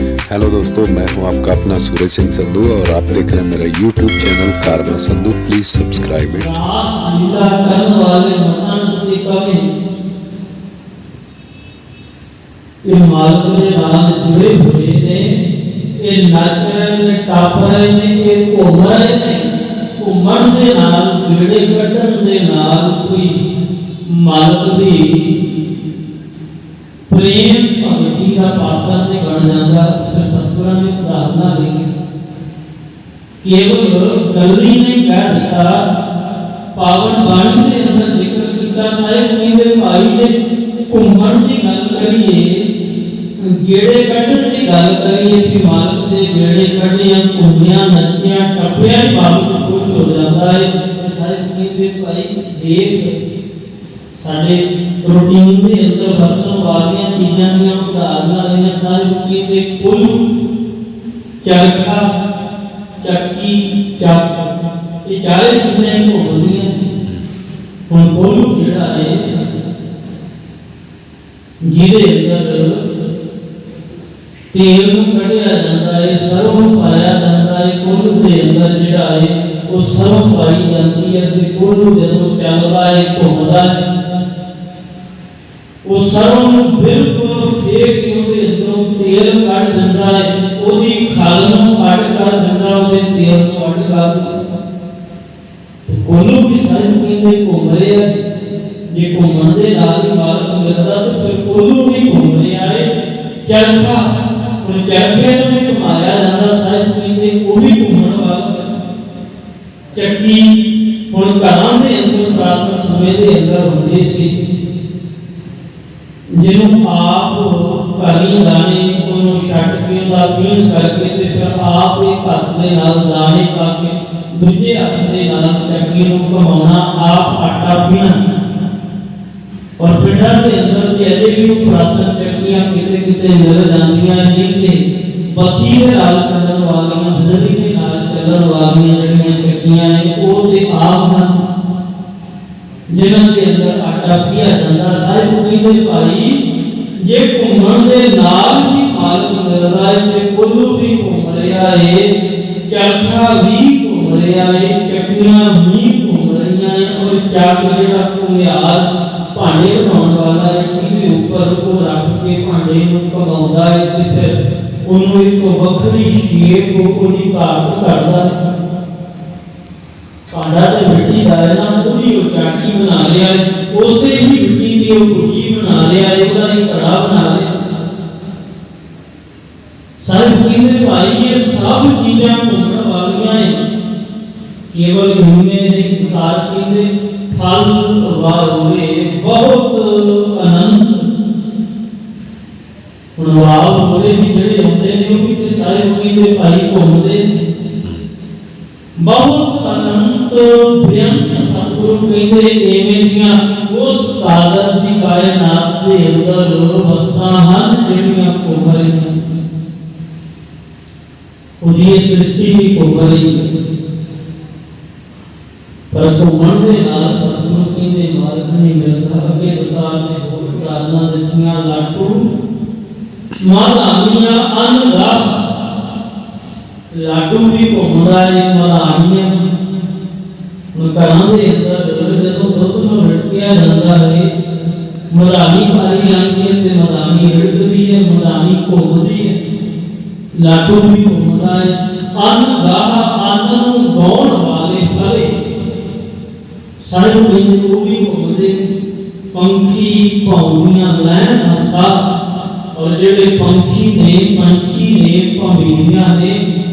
hello دوستو میں ہوں آپ کا اپنا سورج سنگھ سندھو اور آپ دیکھ رہے ہیں میرا YouTube channel Karma Sindhu please subscribe it مالک ਧਰਤੀ ਦਾ ਪਾਤਰ ਤੇ ਬਣ ਜਾਂਦਾ ਸਿਰ ਸਤਿਗੁਰਾਂ ਦੀ ਉਦਾਹਰਨਾਂ ਲਈ ਕੇਵਲ ਗੱਲੀ ਨੇ ਕਹਿ ਦਿੱਤਾ ਪਾਵਨ ਬਾਣੀ ਦੇ ਅੰਦਰ ਜ਼ਿਕਰ ਕੀਤਾ ਸਾਹਿਬ ਜੀ ਦੇ ਭਾਈ ਦੇ ਘੁੰਮਣ ਦੀ ਗੱਲ ਕਰੀਏ ਗੇੜੇ ਕੱਢਣ ਦੀ ਗੱਲ ਕਰੀਏ ਕਿ ਮਾਲਕ ਦੇ ਗੇੜੇ ਕੱਢਿਆ ਘੁੰਮਿਆ ਨੱਚਿਆ ਟੱਪਿਆ ਮਾਲਕ ਖੁਸ਼ ਹੋ ਜਾਂਦਾ ਹੈ ਸਾਹਿਬ ਜੀ ਦੇ ਭਾਈ ਦੇਖ ਸਾਡੇ ਰੂਟੀਨ ਦੇ ਅੰਦਰ ਵਰਤੋਂ قربانیاں کی جان دیا ان کا اللہ نے یہ ساری کی تھی کل چرخا چکی چاک یہ چار کتنے ان کو ہو گئے ہیں اور وہ جڑا ہے جیڑے اندر تیل کو کڑیا جاتا ہے سر کو پایا جاتا ہے کل کے اندر جڑا ہے وہ سب پائی جاتی ہے کل جب چلتا ہے تو ہوتا ہے ਸਰਮ ਬਿਲਕੁਲ ਫੇਕ ਕੇ ਉਹਦੇ ਅੰਦਰੋਂ ਤੇਲ ਕੱਢ ਦਿੰਦਾ ਹੈ ਉਹਦੀ ਖਲ ਨੂੰ ਅੱਡ ਕਰ ਦਿੰਦਾ ਉਹਦੇ ਤੇਲ ਨੂੰ ਅੱਡ ਕਰ ਤੇ ਕੋਲੂ ਵੀ ਸਾਇਦ ਕਹਿੰਦੇ ਘੁੰਮ ਰਿਹਾ ਜੇ ਘੁੰਮਣ ਦੇ ਨਾਲ ਹੀ ਮਾਲਕ ਮਿਲਦਾ ਤਾਂ ਫਿਰ ਕੋਲੂ ਵੀ ਘੁੰਮ ਰਿਹਾ ਹੈ ਚਰਖਾ ਉਹ ਚਰਖੇ ਨੂੰ ਵੀ ਘੁਮਾਇਆ ਜਾਂਦਾ ਸਾਇਦ ਕਹਿੰਦੇ ਉਹ ਵੀ ਘੁੰਮਣ ਵਾਲਾ ਚੱਕੀ ਹੁਣ ਘਰਾਂ ਦੇ ਅੰਦਰ ਪ੍ਰਾਤਨ ਸਮੇਂ ਦੇ ਅੰਦਰ ਹੁੰਦੀ ਸੀ جنہوں آپ کرنے دانے انہوں شٹ کے دا پیل کر کے تیسے آپ ایک اچھ دے ناز دانے کا کے دجھے اچھ دے ناز چکی انہوں کا مونا آپ اٹھا پینا اور پیٹھا دے اندر کے ایڈے کی انہوں پراتا چکیاں کتے کتے نظر جانتیاں ہیں یہ تھے بطیر آل چلن والیاں بزدی میں آل چلن والیاں جڑیاں چکیاں ہیں اور ਆਟਾ ਪੀਆ ਜਾਂਦਾ ਸਾਹਿਬ ਕਹਿੰਦੇ ਭਾਈ ਜੇ ਘੁੰਮਣ ਦੇ ਨਾਲ ਹੀ ਮਾਲਕ ਮਿਲਦਾ ਹੈ ਤੇ ਕੁੱਲੂ ਵੀ ਘੁੰਮ ਰਿਹਾ ਏ ਚਰਖਾ ਵੀ ਘੁੰਮ ਰਿਹਾ ਏ ਚੱਕੀਆਂ ਵੀ ਘੁੰਮ ਰਹੀਆਂ ਏ ਔਰ ਚੱਕ ਜਿਹੜਾ ਘੁੰਮਿਆਰ ਭਾਂਡੇ ਬਣਾਉਣ ਵਾਲਾ ਏ ਕਿਹਦੇ ਉੱਪਰ ਉਹ ਰੱਖ ਕੇ ਭਾਂਡੇ ਨੂੰ ਘਮਾਉਂਦਾ ਏ ਤੇ ਫਿਰ ਉਹਨੂੰ ਇੱਕ ਵੱਖਰੀ ਸ਼ੇਪ ਉਹਦੀ ਤਾਕਤ ਕਰਦਾ ਹੈ ਭਾਂਡਾ ਤੇ ਮਿੱਟੀ ਦਾ ਨਾ ਉਹਦੀ ਉਚਾਟੀ ਬਣਾ ਦਿਆ کہ وہ بکھی بنا لیا ہے وہ نہیں کڑا بنا لیا سارے بکھی نے یہ سب چیزیں مہنگا والیاں ہیں کیول ہونے نے اتار کی پھل ہوا ہوئے بہت انند انواب ہوئے بھی جڑے ہوتے ہیں کیونکہ سارے بکھی نے کو ہوتے بہت تنم تو بیان سکرم کے دے ایمیدیاں اس قادر کی قائنات دے اندر بستان ہاں جنیاں کو ਉਹਦੀ ਸ੍ਰਿਸ਼ਟੀ ਦੀ یہ ਪਰ بھی ਦੇ ਨਾਲ ਸਤਿਗੁਰੂ ਕਹਿੰਦੇ ਮਾਰਗ ਨਹੀਂ ਮਿਲਦਾ سکرم ਉਤਾਰ ਨੇ ਹੋਰ نہیں ਦਿੱਤੀਆਂ ਲਾਟੂ کہ اتا ਲਾਟੂ خدای مولا آنیاں کرانے اندر جدو دھوپ میں بھٹکیا جاتا ہے مدانی پائی جاتی ہے تے مدانی رڑکتی ہے مدانی کھوڑتی ہے لاٹو بھی کھوڑتا ہے آن گاہ آنوں گون والے پھلے سر بندو بھی کھوڑتے پنکھی پاؤنیاں لائن ہسا اور جڑے پنکھی نے پنکھی نے پاؤنیاں نے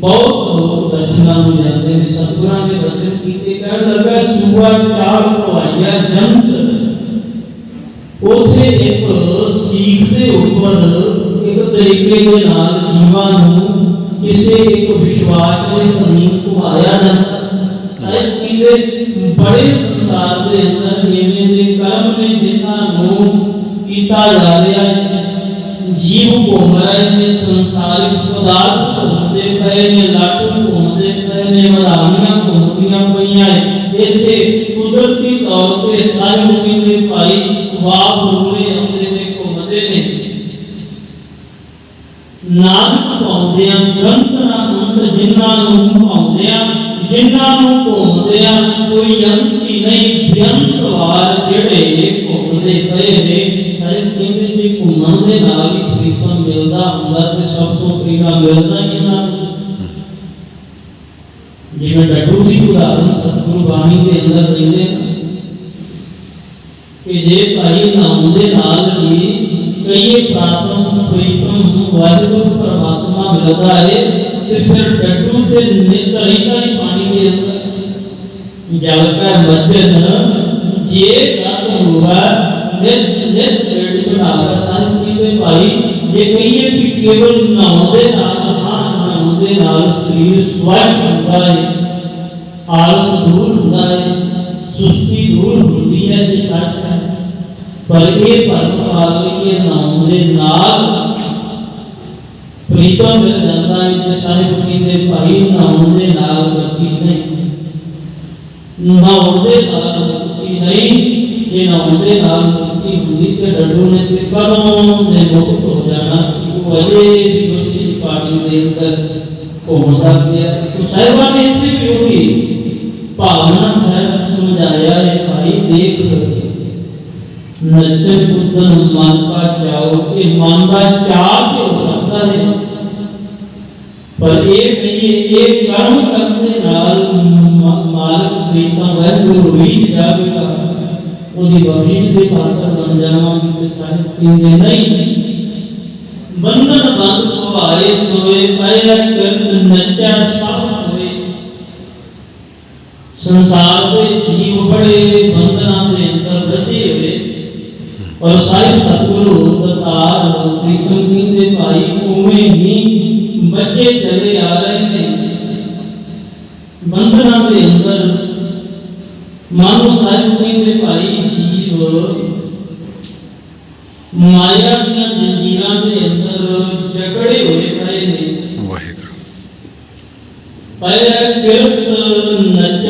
بہت لوگ درشنا ہو جاتے ہیں سترہ نے بچن کیتے کہنے لگا صبح چار کو آیا جنت اوتھے ایک سیکھ دے اوپر ایک طریقے دے نال جیواں نوں کسے ایک وشواس دے قدیم کو آیا جاتا ہے کیتے بڑے سنسار دے اندر ایویں دے کرم نے جنہاں نوں کیتا جا رہا ہے جیو کو مرے سنسارک پدارتھ کو پئے نے لاٹوں گھومتے پئے نے مدانیاں گھومتیاں پئیاں ہیں ایتھے قدرتی طور پہ سارے مومن دے بھائی باپ روڑے اندرے میں گھومتے نے نام پاؤدیاں گرنتنا اندر جنہاں نوں پاؤدیاں جنہاں نوں پاؤدیاں کوئی یمتی نہیں یمتوار جڑے گھومتے پئے نے ਦੇ ਨਾਲ ਹੀ ਕੀਰਤਨ ਮਿਲਦਾ ਹੁੰਦਾ ਤੇ ਸਭ ਤੋਂ ਪ੍ਰੀਆ ਮਿਲਦਾ ਇਹਨਾਂ میں ڈٹو بھی کلا ہوں سب قربانی کے اندر دے دیں کہ جے پائی نامود نال کی کئی پراتم پریتم ہوں واجب و پراتمہ ملتا ہے کہ صرف ڈٹو تے نتری کا ہی پانی دے دیں جاوکا ہے مجھے ہاں جے کا تو ہوا نت نت ریڈی کو نامود سانس کی دے پائی جے کئی پی کیول نامود نال ہاں نامود نال سریر سوائی سنگا ہے آلس دور ہوتا ہے سستی دور ہوتی ہے یہ سچ ہے پر یہ پرم پاتر کے نام دے نال پریتوں مل جاتا ہے کہ سارے پتی دے پائی نام دے نال کرتی نہیں نام دے نال کرتی نہیں یہ نام دے نال کرتی ہوئی تے ڈڈو نے تے کرم دے موت ہو جانا وجہ بھی اسی پاٹی دے اندر کو مدد دیا تو صاحبہ نے اتنی کیوں کی भावना साहब समझाया है भाई देख नचन पुत्र मन का चाओ ये मन का चा तो हो सकता है पर ये नहीं है ये कर्म करने नाल मालक प्रीतम वाहगुरु ही जाएगा उनकी बख्शिश के पात्र बन जावा मेरे साहब कहते नहीं बंधन बंद हो आए सोए पैर कर नचा सब سنسار دے جیو بڑے بندنا دے اندر بچے ہوئے اور سائر ستگرو تتار پریتن کن دے پائی اومے ہی بچے چلے آ رہے تھے بندنا دے اندر مانو سائر کن دے پائی جیو مایا دیا جنجیران دے اندر جگڑے ہوئے پائے نے واہی کرو پائے